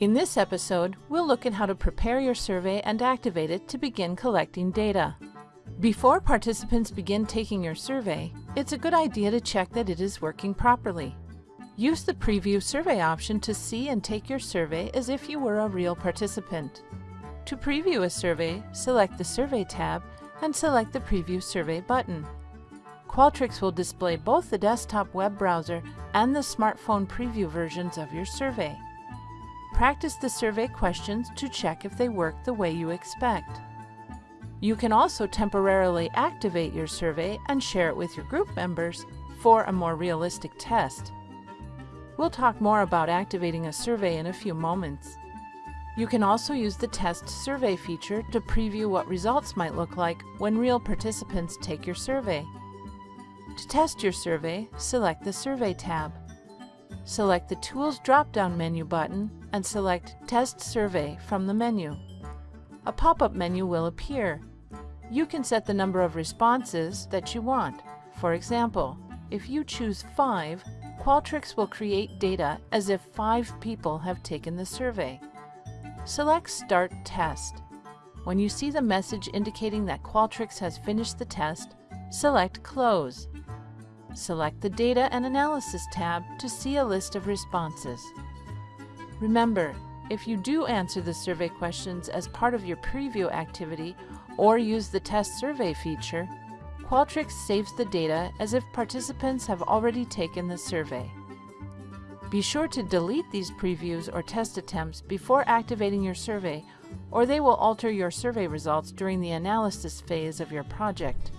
In this episode, we'll look at how to prepare your survey and activate it to begin collecting data. Before participants begin taking your survey, it's a good idea to check that it is working properly. Use the Preview Survey option to see and take your survey as if you were a real participant. To preview a survey, select the Survey tab and select the Preview Survey button. Qualtrics will display both the desktop web browser and the smartphone preview versions of your survey. Practice the survey questions to check if they work the way you expect. You can also temporarily activate your survey and share it with your group members for a more realistic test. We'll talk more about activating a survey in a few moments. You can also use the Test Survey feature to preview what results might look like when real participants take your survey. To test your survey, select the Survey tab. Select the Tools drop-down menu button and select Test Survey from the menu. A pop-up menu will appear. You can set the number of responses that you want. For example, if you choose 5, Qualtrics will create data as if 5 people have taken the survey. Select Start Test. When you see the message indicating that Qualtrics has finished the test, select Close. Select the Data and Analysis tab to see a list of responses. Remember, if you do answer the survey questions as part of your preview activity or use the Test Survey feature, Qualtrics saves the data as if participants have already taken the survey. Be sure to delete these previews or test attempts before activating your survey or they will alter your survey results during the analysis phase of your project.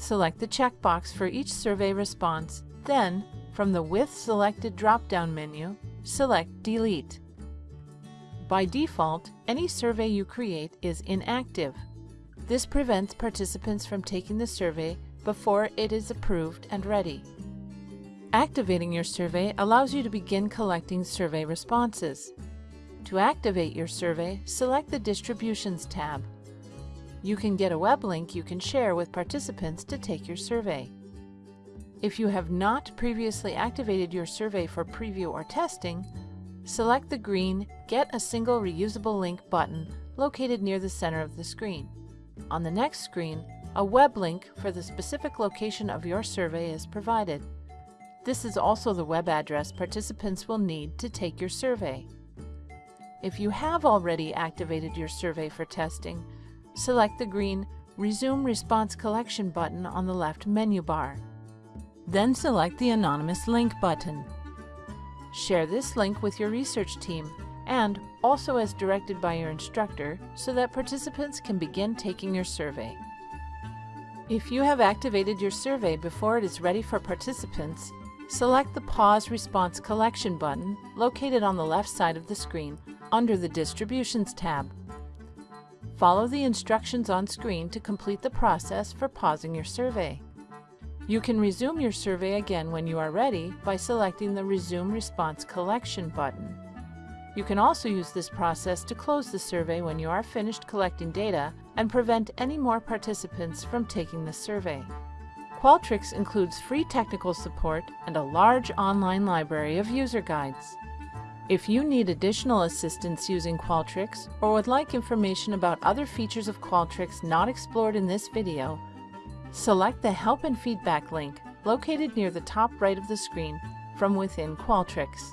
Select the checkbox for each survey response, then, from the With Selected drop-down menu, select Delete. By default, any survey you create is inactive. This prevents participants from taking the survey before it is approved and ready. Activating your survey allows you to begin collecting survey responses. To activate your survey, select the Distributions tab. You can get a web link you can share with participants to take your survey. If you have not previously activated your survey for preview or testing, select the green Get a Single Reusable Link button located near the center of the screen. On the next screen, a web link for the specific location of your survey is provided. This is also the web address participants will need to take your survey. If you have already activated your survey for testing, select the green Resume Response Collection button on the left menu bar. Then select the Anonymous Link button. Share this link with your research team and also as directed by your instructor so that participants can begin taking your survey. If you have activated your survey before it is ready for participants, select the Pause Response Collection button located on the left side of the screen under the Distributions tab. Follow the instructions on screen to complete the process for pausing your survey. You can resume your survey again when you are ready by selecting the Resume Response Collection button. You can also use this process to close the survey when you are finished collecting data and prevent any more participants from taking the survey. Qualtrics includes free technical support and a large online library of user guides. If you need additional assistance using Qualtrics or would like information about other features of Qualtrics not explored in this video, select the Help and Feedback link located near the top right of the screen from within Qualtrics.